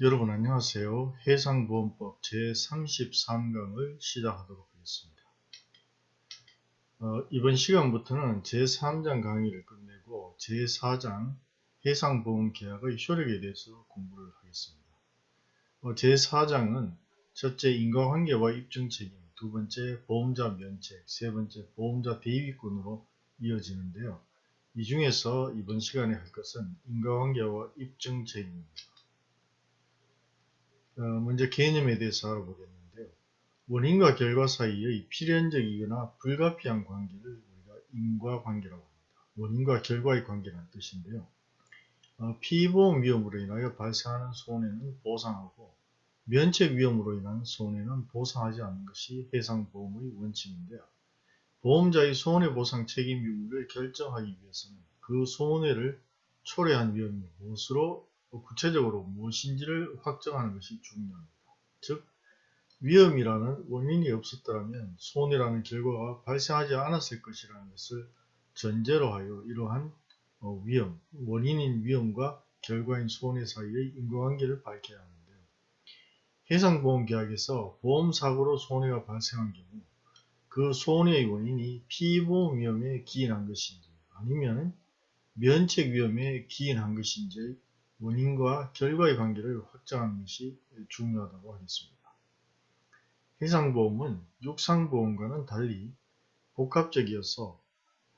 여러분 안녕하세요. 해상보험법 제33강을 시작하도록 하겠습니다. 어, 이번 시간부터는 제3장 강의를 끝내고 제4장 해상보험 계약의 효력에 대해서 공부를 하겠습니다. 어, 제4장은 첫째 인과관계와 입증책임, 두 번째 보험자 면책, 세 번째 보험자 대위권으로 이어지는데요. 이 중에서 이번 시간에 할 것은 인과관계와 입증책임입니다. 어, 먼저 개념에 대해서 알아보겠는데요. 원인과 결과 사이의 필연적이거나 불가피한 관계를 우리가 인과관계라고 합니다. 원인과 결과의 관계라는 뜻인데요. 어, 피보험 위험으로 인하여 발생하는 손해는 보상하고 면책 위험으로 인한 손해는 보상하지 않는 것이 해상보험의 원칙인데요. 보험자의 손해보상 책임 유무를 결정하기 위해서는 그 손해를 초래한 위험이 무엇으로 구체적으로 무엇인지를 확정하는 것이 중요합니다. 즉 위험이라는 원인이 없었더라면 손해라는 결과가 발생하지 않았을 것이라는 것을 전제로 하여 이러한 어, 위험, 원인인 위험과 결과인 손해 사이의 인과관계를 밝혀야 하는데요. 해상보험계약에서 보험사고로 손해가 발생한 경우 그 손해의 원인이 피보험 위험에 기인한 것인지 아니면 면책 위험에 기인한 것인지 원인과 결과의 관계를 확정하는 것이 중요하다고 하겠습니다. 해상보험은 육상보험과는 달리 복합적이어서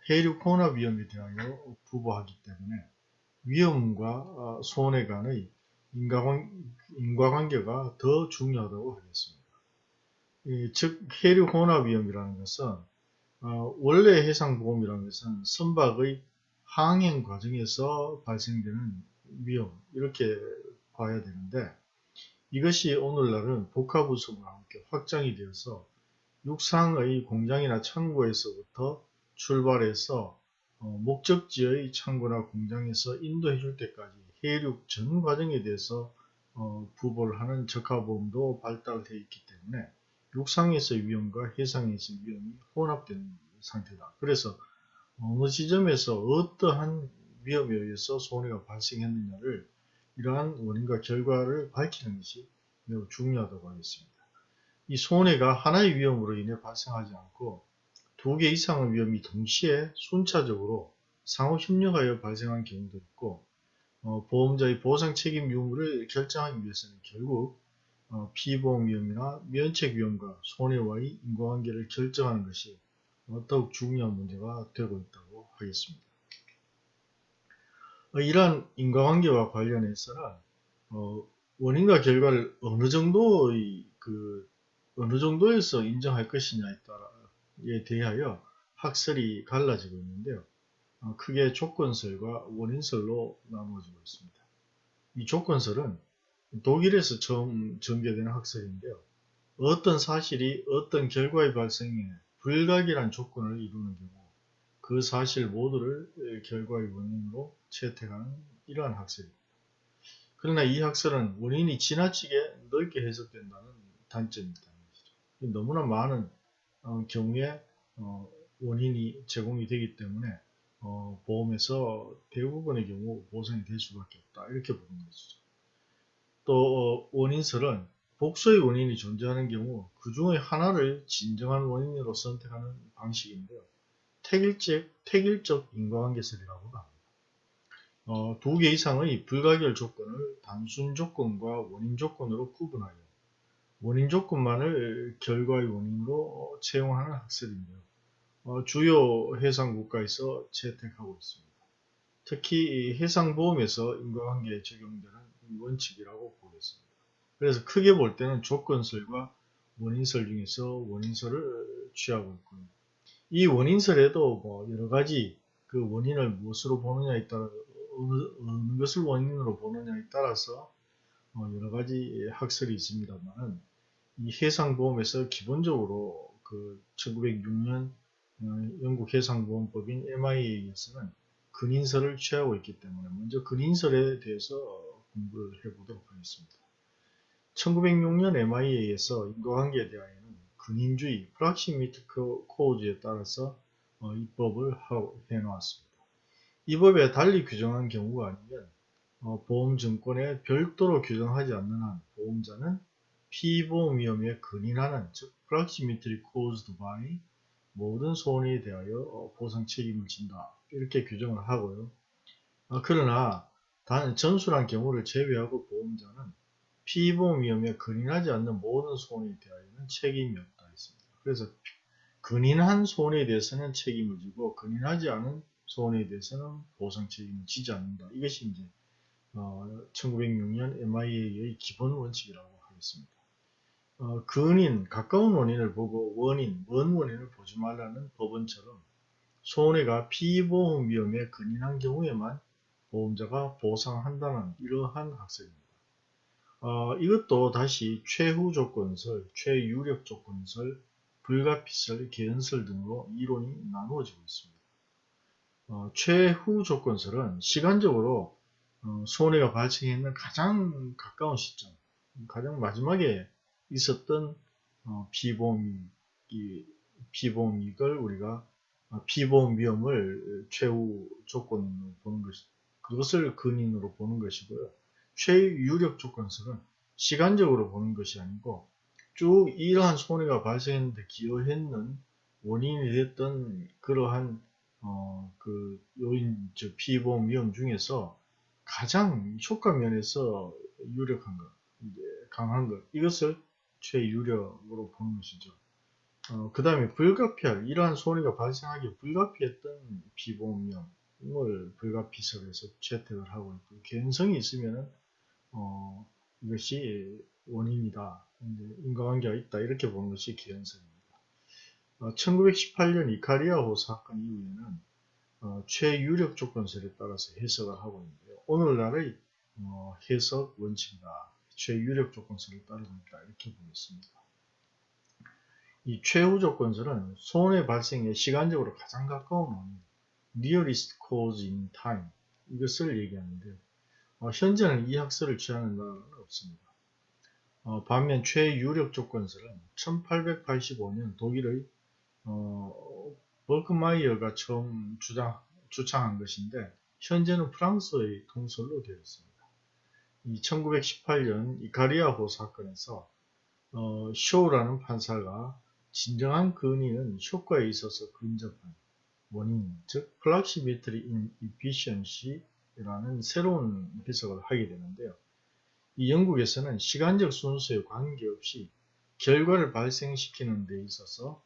해륙 혼합 위험에 대하여 부보하기 때문에 위험과 어, 손해 간의 인과관 계가 더 중요하다고 하겠습니다. 즉 해륙 혼합 위험이라는 것은 어, 원래 해상보험이라는 것은 선박의 항행 과정에서 발생되는 위험 이렇게 봐야 되는데 이것이 오늘날은 복합우수와 함께 확장이 되어서 육상의 공장이나 창고에서부터 출발해서 어, 목적지의 창고나 공장에서 인도해 줄 때까지 해륙 전 과정에 대해서 어, 부보를 하는 적합보험도 발달되어 있기 때문에 육상에서의 위험과 해상에서의 위험이 혼합된 상태다. 그래서 어느 지점에서 어떠한 위험에 의해서 손해가 발생했느냐를 이러한 원인과 결과를 밝히는 것이 매우 중요하다고 하겠습니다. 이 손해가 하나의 위험으로 인해 발생하지 않고 두 개 이상의 위험이 동시에 순차적으로 상호 협력하여 발생한 경우도 있고 어, 보험자의 보상 책임 유무를 결정하기 위해서는 결국 어, 피보험 위험이나 면책 위험과 손해와의 인과관계를 결정하는 것이 더욱 중요한 문제가 되고 있다고 하겠습니다. 어, 이러한 인과관계와 관련해서는 어, 원인과 결과를 어느 정도의 그 어느 정도에서 인정할 것이냐에 따라에 대하여 학설이 갈라지고 있는데요. 어, 크게 조건설과 원인설로 나누어지고 있습니다. 이 조건설은 독일에서 처음 전개된 학설인데요. 어떤 사실이 어떤 결과의 발생에 불가결한 조건을 이루는 경우 그 사실 모두를 결과의 원인으로 채택하는 이러한 학설입니다. 그러나 이 학설은 원인이 지나치게 넓게 해석된다는 단점이 있다는 것이죠. 너무나 많은 어, 경우에 어, 원인이 제공이 되기 때문에 어, 보험에서 대부분의 경우 보상이 될 수밖에 없다. 이렇게 보는 것이죠. 또 어, 원인설은 복수의 원인이 존재하는 경우 그 중의 하나를 진정한 원인으로 선택하는 방식인데요. 택일적, 택일적 인과관계설이라고 합니다. 어, 두 개 이상의 불가결 조건을 단순 조건과 원인 조건으로 구분하여 원인 조건만을 결과의 원인으로 채용하는 학설인데요. 어, 주요 해상 국가에서 채택하고 있습니다. 특히 해상보험에서 인과관계에 적용되는 원칙이라고 보겠습니다. 그래서 크게 볼 때는 조건설과 원인설 중에서 원인설을 취하고 있고요. 이 원인설에도 뭐 여러 가지 그 원인을 무엇으로 보느냐에 따라 어느, 어느 것을 원인으로 보느냐에 따라서 어 여러 가지 학설이 있습니다만 이 해상보험에서 기본적으로 그 1906년 어, 영국 해상보험법인 MIA에서는 근인설을 취하고 있기 때문에 먼저 근인설에 대해서 공부를 해보도록 하겠습니다. 1906년 MIA에서 인과관계에 대하여 근인주의, 프락시미트 코우즈에 따라서 어, 입법을 해놓았습니다. 이 법에 달리 규정한 경우가 아니면 어, 보험증권에 별도로 규정하지 않는 한 보험자는 피보험 위험에 근인하는 즉 proximately caused by 모든 소원에 대하여 어, 보상 책임을 진다 이렇게 규정을 하고요. 어, 그러나 단 전술한 경우를 제외하고 보험자는 피보험 위험에 근인하지 않는 모든 소원에 대하여는 책임이 없다 했습니다. 그래서 근인한 소원에 대해서는 책임을 지고 근인하지 않은 소원에 대해서는 보상 책임을 지지 않는다. 이것이 이제 어, 1906년 MIA의 기본 원칙이라고 하겠습니다. 어, 근인, 가까운 원인을 보고 원인, 먼 원인을 보지 말라는 법원처럼 손해가 피보험 위험에 근인한 경우에만 보험자가 보상한다는 이러한 학설입니다. 어, 이것도 다시 최후 조건설, 최유력 조건설, 불가피설, 개연설 등으로 이론이 나누어지고 있습니다. 어, 최후 조건설은 시간적으로 어, 손해가 발생했는 가장 가까운 시점, 가장 마지막에 있었던 어, 피보험 이 피보험이익을 우리가 어, 피보험 위험을 최후 조건으로 보는 것이 그것을 근인으로 보는 것이고요. 최유력 조건설은 시간적으로 보는 것이 아니고 쭉 이러한 손해가 발생했는데 기여했는 원인이 됐던 그러한 어, 그 요인, 즉 피보험 위험 중에서 가장 효과 면에서 유력한 것, 강한 것, 이것을 최유력으로 보는 것이죠. 어, 그 다음에 불가피할, 이러한 손해가 발생하기 불가피했던 피보험 위험을 불가피설에서 채택을 하고 있고, 개연성이 있으면은, 어, 이것이 원인이다. 인과관계가 있다. 이렇게 보는 것이 개연성입니다. 어, 1918년 이카리아호 사건 이후에는 어, 최유력 조건설에 따라서 해석을 하고 있는데요. 오늘날의 어, 해석 원칙이다. 최유력 조건설을 따르고 있다. 이렇게 보겠습니다. 이 최후 조건설은 손해 발생에 시간적으로 가장 가까운 원인, nearest cause in time 이것을 얘기하는데 어, 현재는 이 학설을 취하는 나라는 없습니다. 어, 반면 최유력 조건설은 1885년 독일의 어, 버크마이어가 처음 주장, 주창한 것인데 현재는 프랑스의 통설로 되어 있습니다. 이 1918년 이카리아호 사건에서 어, 쇼라는 판사가 진정한 근인은 효과에 있어서 근접한 원인, 즉 proximity in efficiency라는 새로운 해석을 하게 되는데요. 이 영국에서는 시간적 순서에 관계없이 결과를 발생시키는 데 있어서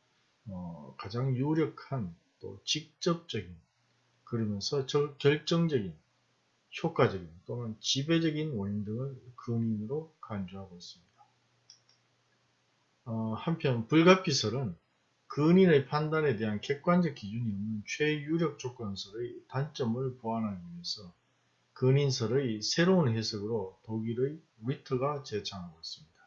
어, 가장 유력한 또 직접적인 그러면서 결정적인 효과적인 또는 지배적인 원인 등을 근인으로 간주하고 있습니다. 어, 한편 불가피설은 근인의 판단에 대한 객관적 기준이 없는 최유력 조건설의 단점을 보완하기 위해서 근인설의 새로운 해석으로 독일의 리트가 제창하고 있습니다.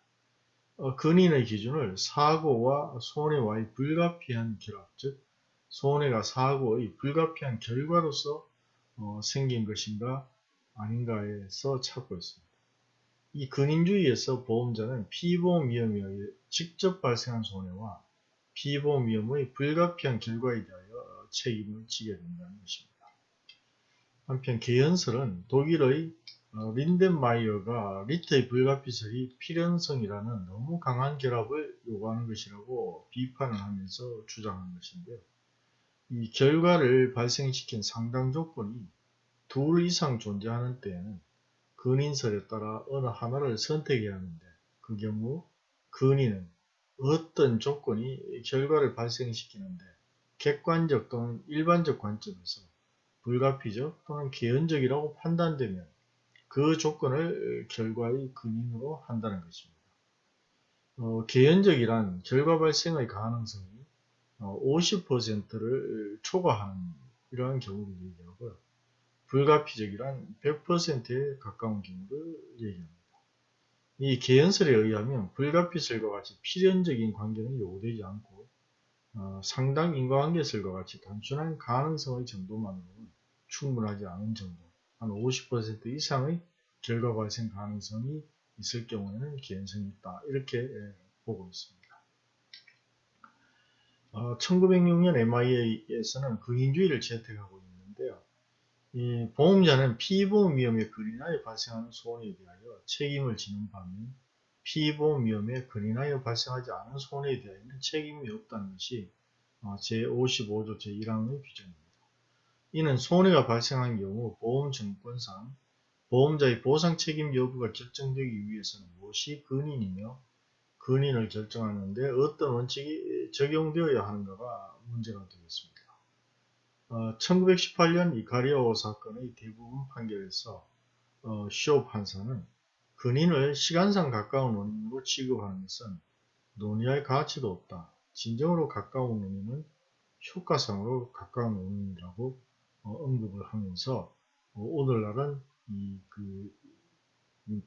어, 근인의 기준을 사고와 손해와의 불가피한 결합, 즉 손해가 사고의 불가피한 결과로서 어, 생긴 것인가 아닌가에서 찾고 있습니다. 이 근인주의에서 보험자는 피보험 위험에 직접 발생한 손해와 피보험 위험의 불가피한 결과에 대하여 책임을 지게 된다는 것입니다. 한편 개연설은 독일의 어, 린덴마이어가 리트의 불가피설이 필연성이라는 너무 강한 결합을 요구하는 것이라고 비판을 하면서 주장한 것인데요. 이 결과를 발생시킨 상당 조건이 둘 이상 존재하는 때에는 근인설에 따라 어느 하나를 선택해야 하는데 그 경우 근인은 어떤 조건이 결과를 발생시키는데 객관적 또는 일반적 관점에서 불가피적 또는 개연적이라고 판단되면 그 조건을 결과의 근인으로 한다는 것입니다. 어, 개연적이란 결과 발생의 가능성이 어, 50%를 초과하는 이러한 경우를 얘기하고요. 불가피적이란 100%에 가까운 경우를 얘기합니다. 이 개연설에 의하면 불가피설과 같이 필연적인 관계는 요구되지 않고 어, 상당 인과관계설과 같이 단순한 가능성의 정도만으로는 충분하지 않은 정도, 한 50% 이상의 결과 발생 가능성이 있을 경우에는 개연성이 있다. 이렇게 예, 보고 있습니다. 어, 1906년 MIA에서는 근인주의를 채택하고 있는데요. 이 보험자는 피보험 위험에 근인하여 발생하는 손해에 대하여 책임을 지는 반면 피보험 위험에 근인하여 발생하지 않은 손해에 대하여는 책임이 없다는 것이 어, 제55조 제1항의 규정입니다. 이는 손해가 발생한 경우 보험증권상 보험자의 보상 책임 여부가 결정되기 위해서는 무엇이 근인이며 근인을 결정하는데 어떤 원칙이 적용되어야 하는가가 문제가 되겠습니다. 어, 1918년 이카리오 사건의 대부분 판결에서 어, 쇼 판사는 근인을 시간상 가까운 원인으로 취급하는 것은 논의할 가치도 없다. 진정으로 가까운 원인은 효과상으로 가까운 원인이라고 어, 언급을 하면서 어, 오늘날은 이그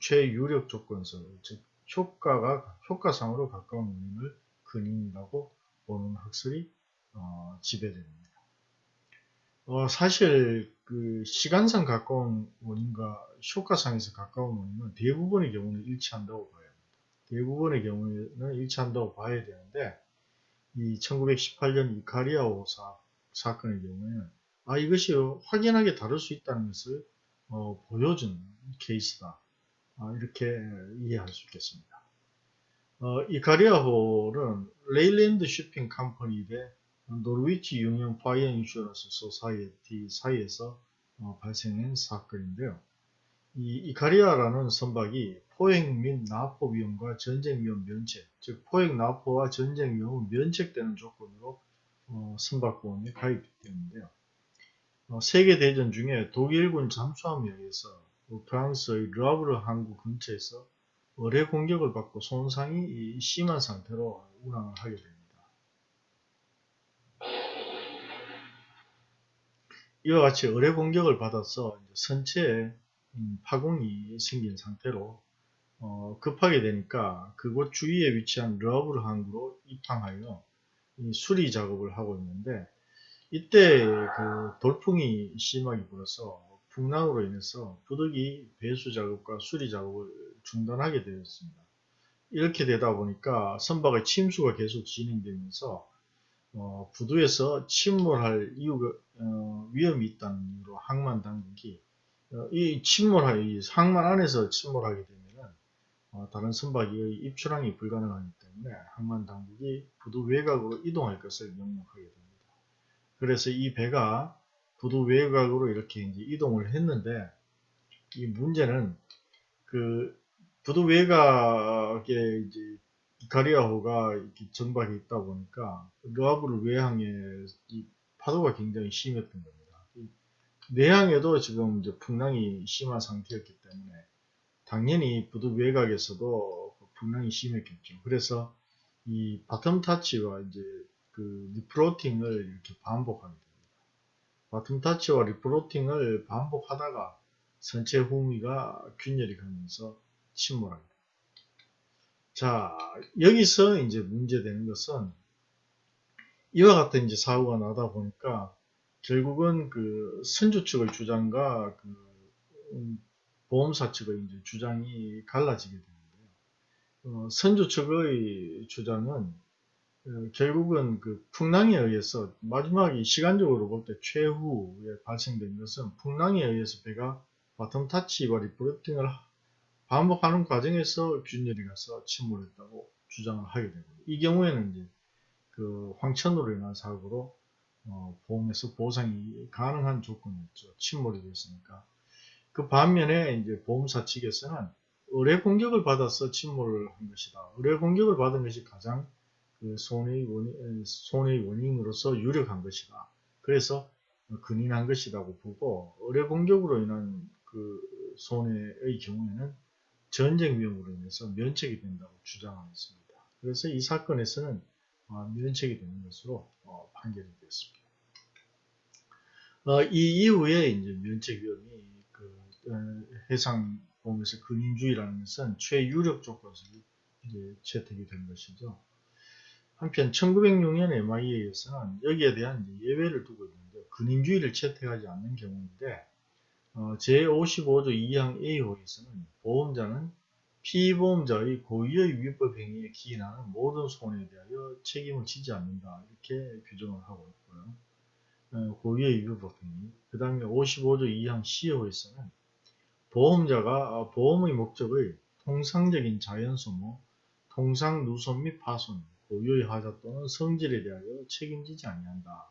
최유력 조건서 즉 효과가 효과상으로 가까운 원인을 근인이라고 보는 학설이 어, 지배됩니다. 어, 사실 그 시간상 가까운 원인과 효과상에서 가까운 원인은 대부분의 경우는 일치한다고 봐야 합니다. 대부분의 경우는 일치한다고 봐야 되는데 이 1918년 이카리아오 사, 사건의 경우에는 아 이것이 확연하게 다를 수 있다는 것을 어, 보여준 케이스다. 아, 이렇게 이해할 수 있겠습니다. 어, 이카리아호는 Leyland Shipping Company 대 Norwich Union Fire Insurance Society 사이에서 어, 발생한 사건인데요. 이 이카리아라는 선박이 포획 및 납포 위험과 전쟁 위험 면책, 즉 포획 납포와 전쟁 위험은 면책되는 조건으로 어, 선박보험에 가입되었는데요. 어, 세계대전 중에 독일군 잠수함에 의해서 프랑스의 르아브르 항구 근처에서 어뢰 공격을 받고 손상이 심한 상태로 운항을 하게 됩니다. 이와 같이 어뢰 공격을 받아서 선체에 음, 파공이 생긴 상태로 어, 급하게 되니까 그곳 주위에 위치한 르아브르 항구로 입항하여 수리 작업을 하고 있는데 이때 그 돌풍이 심하게 불어서 풍랑으로 인해서 부득이 배수 작업과 수리 작업을 중단하게 되었습니다. 이렇게 되다 보니까 선박의 침수가 계속 진행되면서 어, 부두에서 침몰할 이유가 어, 위험이 있다는 이유로 항만 당국이 어, 이 침몰할 이 항만 안에서 침몰하게 되면은 어, 다른 선박이 입출항이 불가능하기 때문에 항만 당국이 부두 외곽으로 이동할 것을 명령하게 됩니다. 그래서 이 배가 부두 외곽으로 이렇게 이제 이동을 했는데 이 문제는 그 부두 외곽에 이제 이카리아호가 이렇게 정박이 있다 보니까 르아브르 외항에 이 파도가 굉장히 심했던 겁니다. 내항에도 지금 이제 풍랑이 심한 상태였기 때문에 당연히 부두 외곽에서도 풍랑이 심했겠죠. 그래서 이 bottom touch와 이제 그 refloating을 이렇게 반복하게 됩니다. bottom touch와 refloating을 반복하다가 선체 후미가 균열이 가면서 침몰하게 됩니다. 자, 여기서 이제 문제되는 것은 이와 같은 이제 사고가 나다 보니까 결국은 그 선주 측의 주장과 그 음, 보험사 측의 주장이 갈라지게 되는데요. 어, 선주 측의 주장은 어, 결국은 그 풍랑에 의해서 마지막에 시간적으로 볼 때 최후에 발생된 것은 풍랑에 의해서 배가 bottom touch와 refloating을 반복하는 과정에서 균열이 가서 침몰 했다고 주장을 하게 됩니다. 이 경우에는 이제 그 황천으로 인한 사고로 어, 보험에서 보상이 가능한 조건이었죠. 침몰이 됐으니까. 그 반면에 이제 보험사 측에서는 의뢰 공격을 받아서 침몰을 한 것이다. 의뢰 공격을 받은 것이 가장 그 손해의 원인, 손해의 원인으로서 유력한 것이다. 그래서 근인한 것이라고 보고 의뢰 공격으로 인한 그 손해의 경우에는 전쟁 위험으로 인해서 면책이 된다고 주장하였습니다. 그래서 이 사건에서는 어, 면책이 되는 것으로 어, 판결이 되었습니다. 어, 이 이후에 이제 면책 위험이 그 해상 보험에서 근인주의라는 것은 최유력 조건으로 이제 채택이 된 것이죠. 한편 1906년 MIA에서는 여기에 대한 예외를 두고 있는데 근인주의를 채택하지 않는 경우인데 어, 제55조 2항 A호에서는 보험자는 피보험자의 고의의 위법 행위에 기인하는 모든 손해에 대하여 책임을 지지 않는다 이렇게 규정을 하고 있고요. 어, 고유의 위법 행위. 그 다음에 55조 2항 C호에서는 보험자가 어, 보험의 목적의 통상적인 자연소모, 통상 누손 및 파손, 고유의 하자 또는 성질에 대하여 책임지지 아니한다.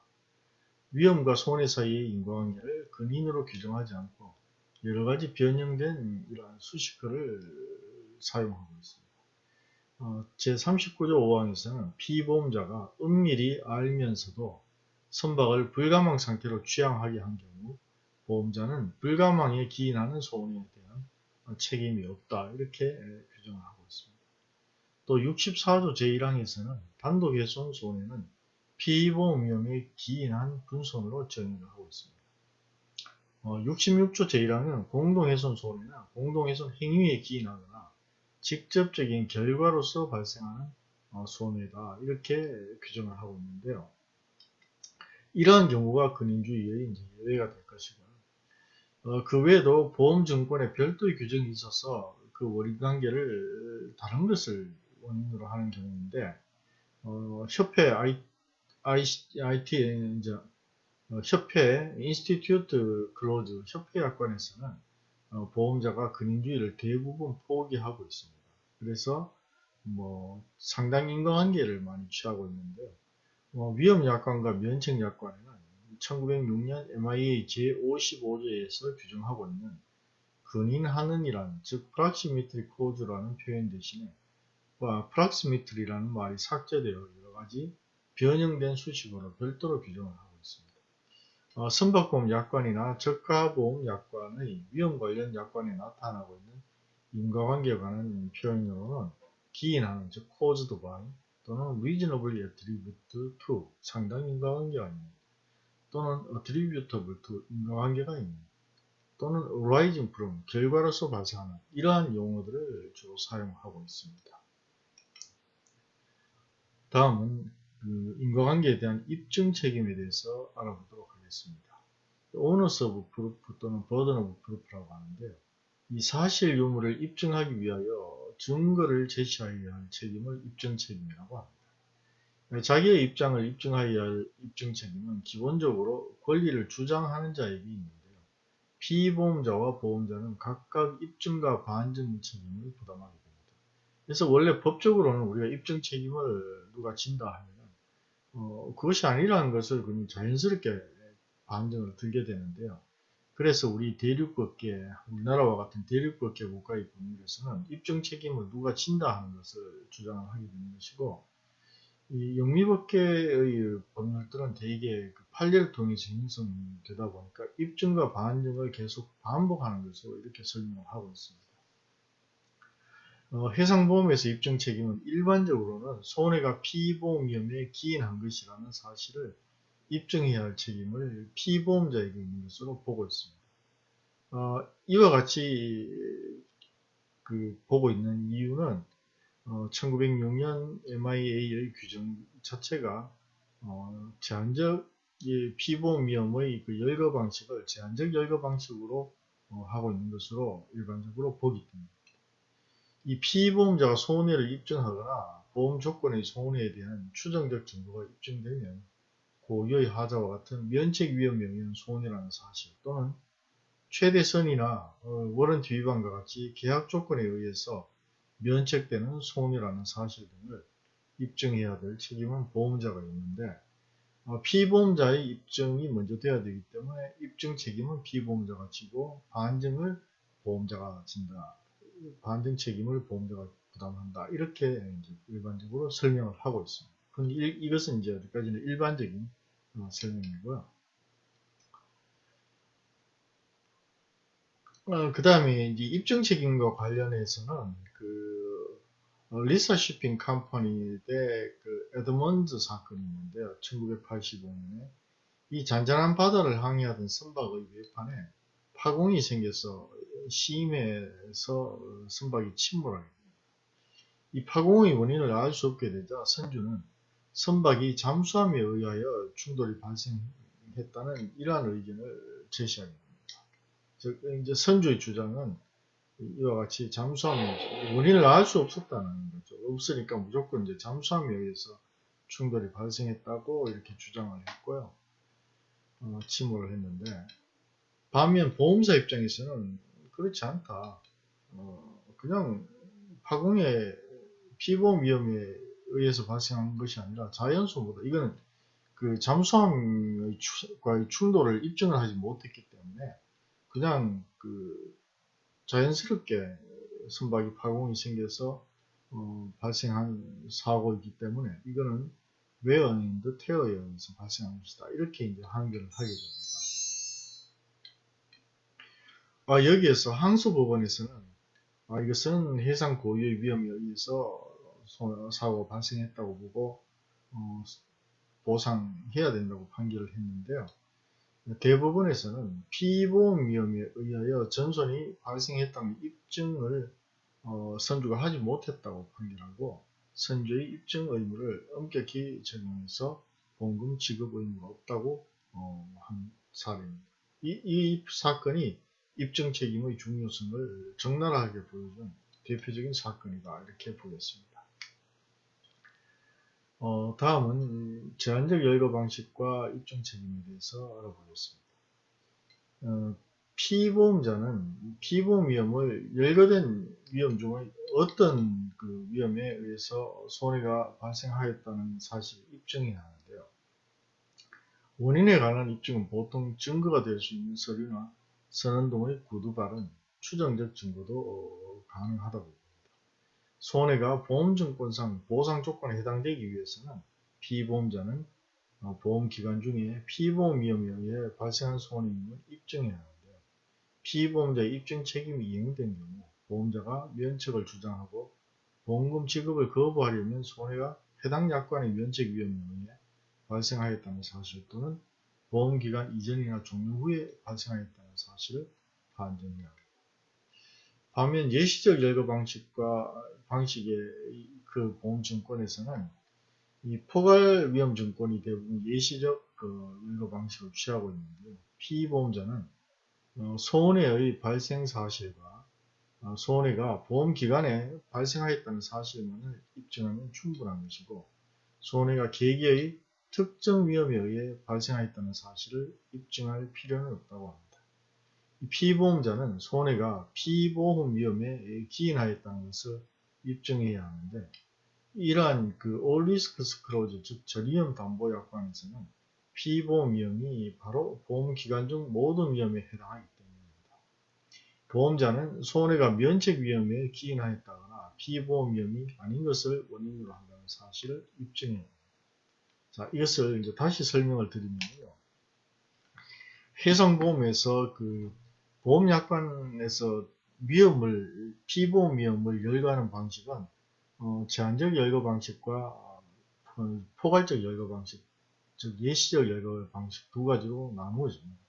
위험과 손해 사이의 인과관계를 근인으로 규정하지 않고 여러 가지 변형된 이러한 수식어를 사용하고 있습니다. 어, 제39조 5항에서는 피보험자가 은밀히 알면서도 선박을 불가망 상태로 취항하게 한 경우 보험자는 불가망에 기인하는 소원에 대한 책임이 없다 이렇게 규정을 하고 있습니다. 또 64조 제1항에서는 단독훼손 손해는 피보험 위험에 기인한 분손으로 정의를 하고 있습니다. 어, 66조 제1항은 공동훼손 손해나 공동훼손 행위에 기인하거나 직접적인 결과로서 발생하는 어, 손해다 이렇게 규정을 하고 있는데요. 이러한 경우가 근인주의의 예외가 될 것이고요. 어, 그 외에도 보험증권에 별도의 규정이 있어서 그 원인관계를 다른 것을 원인으로 하는 경우인데 어, 협회 I, I, IT 이제 어, 협회 Institute Clause 협회 약관에서는 어, 보험자가 근인주의를 대부분 포기하고 있습니다. 그래서 뭐 상당 인과관계를 많이 취하고 있는데요. 어, 위험약관과 면책약관에는 1906년 MIA 제55조에서 규정하고 있는 근인하는이란 즉 proximity clause라는 표현 대신에 proximity라는 말이 삭제되어 여러가지 변형된 수식어로 별도로 규정을 하고 있습니다. 어, 선박보험 약관이나 저가보험 약관의 위험 관련 약관에 나타나고 있는 인과관계에 관한 표현으로는 기인하는 즉 caused by 또는 reasonably attributed to 상당 인과관계가 있는 또는 attributable to 인과관계가 있는 또는 arising from 결과로서 발생하는 이러한 용어들을 주로 사용하고 있습니다. 다음은 그 인과관계에 대한 입증 책임에 대해서 알아보도록 하겠습니다. onus of proof 또는 burden of proof라고 하는데요. 이 사실 유무를 입증하기 위하여 증거를 제시하여야 할 책임을 입증 책임이라고 합니다. 자기의 입장을 입증하여야 할 입증 책임은 기본적으로 권리를 주장하는 자에게 있는데요. 피보험자와 보험자는 각각 입증과 반증 책임을 부담하게 됩니다. 그래서 원래 법적으로는 우리가 입증 책임을 누가 진다 하면 어, 그것이 아니라는 것을 그냥 자연스럽게 반증을 들게 되는데요. 그래서 우리 대륙국계, 우리나라와 같은 대륙국계 국가의 법률에서는 입증 책임을 누가 진다 하는 것을 주장을 하게 되는 것이고, 이 영미법계의 법률들은 대개 그 판례를 통해서 형성되다 보니까 입증과 반증을 계속 반복하는 것으로 이렇게 설명을 하고 있습니다. 어, 해상보험에서 입증 책임은 일반적으로는 손해가 피보험 위험에 기인한 것이라는 사실을 입증해야 할 책임을 피보험자에게 있는 것으로 보고 있습니다. 어, 이와 같이 그 보고 있는 이유는 어, 1906년 MIA의 규정 자체가 어, 제한적 피보험 위험의 그 열거 방식을 제한적 열거 방식으로 어, 하고 있는 것으로 일반적으로 보기 때문입니다. 이 피보험자가 손해를 입증하거나 보험 조건의 손해에 대한 추정적 증거가 입증되면 고유의 하자와 같은 면책 위험 명의는 손해라는 사실 또는 최대선이나 어, 워런티 위반과 같이 계약 조건에 의해서 면책되는 손해라는 사실 등을 입증해야 될 책임은 보험자가 있는데 어, 피보험자의 입증이 먼저 돼야 되기 때문에 입증 책임은 피보험자가 지고 반증을 보험자가 진다. 반증 책임을 보험자가 부담한다. 이렇게 일반적으로 설명을 하고 있습니다. 그런데 이것은 이제 어디까지는 일반적인 어, 설명이고요. 어, 그 다음에 이제 입증 책임과 관련해서는 그 어, Rhesa Shipping Company 대 그 Edmunds 사건이 있는데요. 1985년에 이 잔잔한 바다를 항해하던 선박의 외판에 파공이 생겨서 심해서 선박이 침몰하게 됩니다. 이 파공의 원인을 알 수 없게 되자 선주는 선박이 잠수함에 의하여 충돌이 발생했다는 이러한 의견을 제시하게 됩니다. 즉 이제 선주의 주장은 이와 같이 잠수함의 원인을 알 수 없었다는 거죠. 없으니까 무조건 이제 잠수함에 의해서 충돌이 발생했다고 이렇게 주장을 했고요. 어, 침몰을 했는데 반면 보험사 입장에서는 그렇지 않다. 어, 그냥 파공의 피보험 위험에 의해서 발생한 것이 아니라 자연소보다 이거는 그 잠수함과의 충돌을 입증을 하지 못했기 때문에 그냥 그 자연스럽게 선박이 파공이 생겨서 어, 발생한 사고이기 때문에 이거는 웨어인드 테어에 의해서 발생한 것이다. 이렇게 이제 판결을 하게 됩니다. 아, 여기에서 항소법원에서는 아, 이것은 해상 고유의 위험에 의해서 사고가 발생했다고 보고 어, 보상해야 된다고 판결을 했는데요. 대법원에서는 피보험 위험에 의하여 전손이 발생했다는 입증을 어, 선주가 하지 못했다고 판결하고 선주의 입증 의무를 엄격히 적용해서 보험금 지급 의무가 없다고 어, 한 사례입니다. 이, 이 사건이 입증 책임의 중요성을 적나라하게 보여준 대표적인 사건이다 이렇게 보겠습니다. 어, 다음은 제한적 열거 방식과 입증 책임에 대해서 알아보겠습니다. 어, 피보험자는 피보험 위험을 열거된 위험 중의 어떤 그 위험에 의해서 손해가 발생하였다는 사실을 입증해야 하는데요. 원인에 관한 입증은 보통 증거가 될 수 있는 서류나 선언 등의 구두 발은 추정적 증거도 가능하다고 손해가 보험증권상 보상 조건에 해당되기 위해서는 피보험자는 어, 보험기간 중에 피보험 위험에 의해 발생한 손해임을 입증해야 하는데요. 피보험자의 입증 책임이 이행된 경우 보험자가 면책을 주장하고 보험금 지급을 거부하려면 손해가 해당 약관의 면책 위험에 의해 발생하였다는 사실 또는 보험기간 이전이나 종료 후에 발생하였다는 사실을 반증해야 합니다. 반면 예시적 열거 방식과 방식의 그 보험증권에서는 이 포괄 위험 증권이 대부분 예시적 그 열거 방식을 취하고 있는데요. 피보험자는 어, 손해의 발생 사실과 어, 손해가 보험 기간에 발생하였다는 사실만을 입증하면 충분한 것이고 손해가 계기의 특정 위험에 의해 발생하였다는 사실을 입증할 필요는 없다고 합니다. 피보험자는 손해가 피보험 위험에 기인하였다는 것을 입증해야 하는데 이러한 그 risks clause 즉 저위험 담보 약관에서는 피보험 위험이 바로 보험 기간 중 모든 위험에 해당하기 때문입니다. 보험자는 손해가 면책 위험에 기인하였다거나 피보험 위험이 아닌 것을 원인으로 한다는 사실을 입증해야 합니다. 자, 이것을 이제 다시 설명을 드리면요. 해상보험에서 그 보험약관에서 위험을 피보험 위험을 열거하는 방식은 어, 제한적 열거 방식과 어, 포괄적 열거 방식, 즉 예시적 열거 방식 두 가지로 나누어집니다.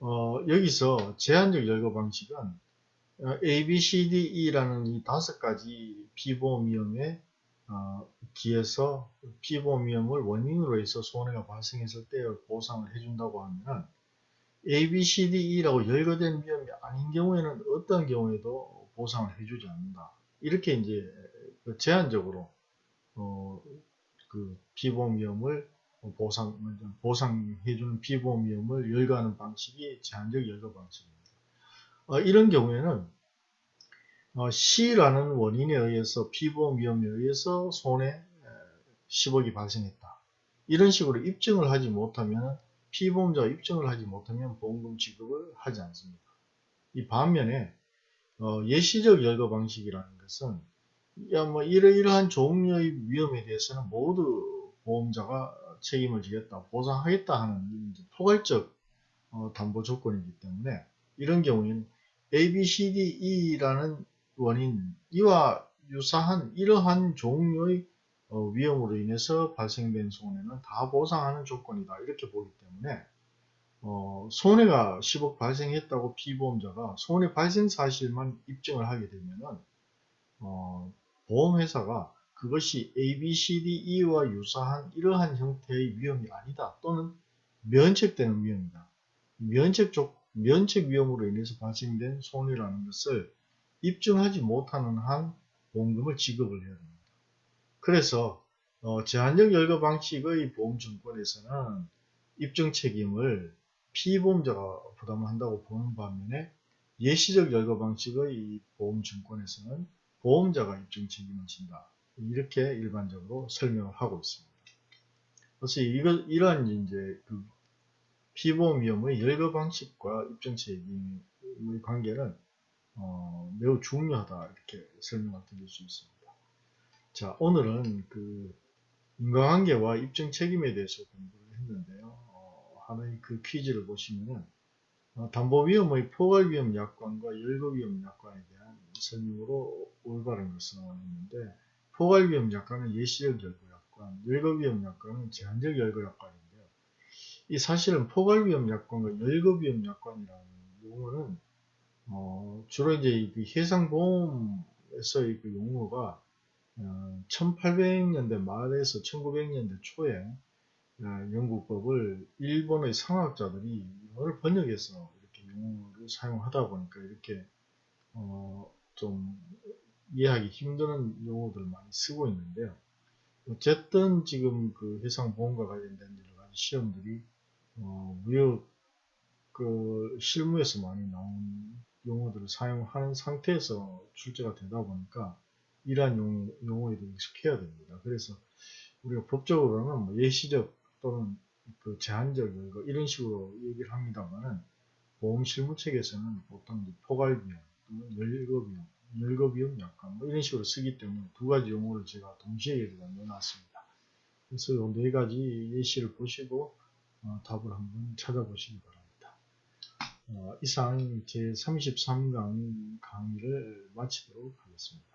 어, 여기서 제한적 열거 방식은 어, A, B, C, D, E라는 이 다섯 가지 피보험 위험에 어, 기해서 피보험 위험을 원인으로 해서 손해가 발생했을 때 보상을 해준다고 하면 A, B, C, D, E라고 열거된 위험이 아닌 경우에는 어떤 경우에도 보상을 해주지 않는다. 이렇게 이제 그 제한적으로 어, 그 피보험 위험을 보상, 보상해주는 피보험 위험을 열거하는 방식이 제한적 열거 방식입니다. 어, 이런 경우에는 어, C라는 원인에 의해서 피보험 위험에 의해서 손해 10억이 발생했다. 이런 식으로 입증을 하지 못하면 피보험자가 입증을 하지 못하면 보험금 지급을 하지 않습니다. 이 반면에 어, 예시적 열거 방식이라는 것은 야, 뭐 이러이러한 종류의 위험에 대해서는 모두 보험자가 책임을 지겠다, 보상하겠다 하는 포괄적 어, 담보 조건이기 때문에 이런 경우에는 A, B, C, D, E라는 원인, 이와 유사한 이러한 종류의 어, 위험으로 인해서 발생된 손해는 다 보상하는 조건이다. 이렇게 보기 때문에 어, 손해가 10억 발생했다고 피보험자가 손해 발생 사실만 입증을 하게 되면은 어, 보험회사가 그것이 A, B, C, D, E와 유사한 이러한 형태의 위험이 아니다 또는 면책되는 위험이다. 면책적, 면책 위험으로 인해서 발생된 손해라는 것을 입증하지 못하는 한 보험금을 지급을 해야 됩니다. 그래서 어, 제한적 열거 방식의 보험증권에서는 입증 책임을 피보험자가 부담한다고 보는 반면에 예시적 열거 방식의 이 보험증권에서는 보험자가 입증 책임을 진다. 이렇게 일반적으로 설명을 하고 있습니다. 그래서 이거, 이러한 이제 그 피보험 위험의 열거 방식과 입증 책임의 관계는 어, 매우 중요하다 이렇게 설명을 드릴 수 있습니다. 자 오늘은 그 인과관계와 입증 책임에 대해서 공부를 했는데요. 어, 하나의 그 퀴즈를 보시면은 어, 담보 위험의 포괄 위험 약관과 열거 위험 약관에 대한 설명으로 올바른 것을 있는데 포괄 위험 약관은 예시적 열거 약관, 열거 위험 약관은 제한적 열거 약관인데요. 이 사실은 포괄 위험 약관과 열거 위험 약관이라는 용어는 어, 주로 이제 그 해상보험에서의 그 용어가 어, 1800년대 말에서 1900년대 초에 어, 영국법을 일본의 상학자들이 이걸 번역해서 이렇게 용어를 사용하다 보니까 이렇게 어, 좀 이해하기 힘든 용어들을 많이 쓰고 있는데요. 어쨌든 지금 그 해상보험과 관련된 여러 가지 시험들이 어, 무역 그 실무에서 많이 나온 용어들을 사용하는 상태에서 출제가 되다 보니까 이러한 용어, 용어 에 대해 익숙해야 됩니다. 그래서 우리가 법적으로는 뭐 예시적 또는 그 제한적 열거 이런 식으로 얘기를 합니다만은 보험 실무책에서는 보통 포괄비용 또는 열거비용, 열거비용 약관 뭐 이런 식으로 쓰기 때문에 두 가지 용어를 제가 동시에 여기다 넣어놨습니다. 그래서 이네 가지 예시를 보시고 어, 답을 한번 찾아보시기 바랍니다. 어, 이상 제33강 강의를 마치도록 하겠습니다.